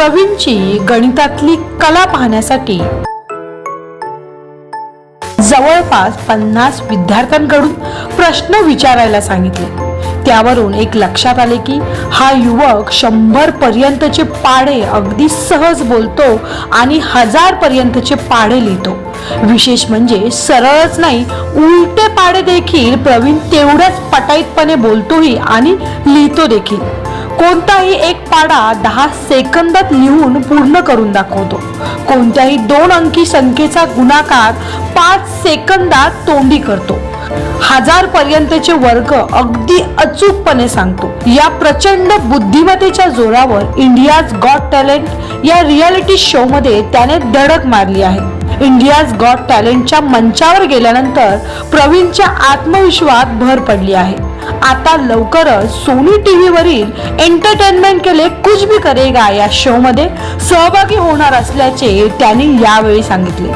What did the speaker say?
प्रवीणची गणितातली कला पाहण्यासाठी. जवळपास पन्नास विद्यार्थ्यांकडून प्रश्न विचारायला सांगितले. त्यावरून एक लक्षात आले की हा युवक शंभर पर्यंतचे पाढे अगदी सहज बोलतो आणि हजार पर्यंतचे पाढे लिहितो. विशेष म्हणजे सरळच नाही उलटे पाढे देखील प्रवीण तेवढ्याच पटाईतपणे बोलतोही आणि लिहितो देखील. कोणताही एक पाडा दहा सेकंदात लिहून पूर्ण करून दाखवतो. कोणत्याही दोन अंकी संख्येचा गुणाकार पाच सेकंदात तोंडी करतो. हजार पर्यंतचे वर्ग अगदी अचूकपणे सांगतो. या प्रचंड बुद्धिमत्तेच्या जोरावर इंडियाज गॉट टॅलेंट या रियालिटी शो मध्ये त्याने धडक मारली आहे. इंडियाज गॉट टॅलेंटच्या मंचावर गेल्यानंतर प्रवीणच्या आत्मविश्वास भर पडली आहे. आता लवकरच सोनी टीव्ही वरील एंटरटेनमेंट केले कुछ भी करेगा या शो मध्ये सहभागी होणार असल्याचे त्यांनी यावेळी सांगितले.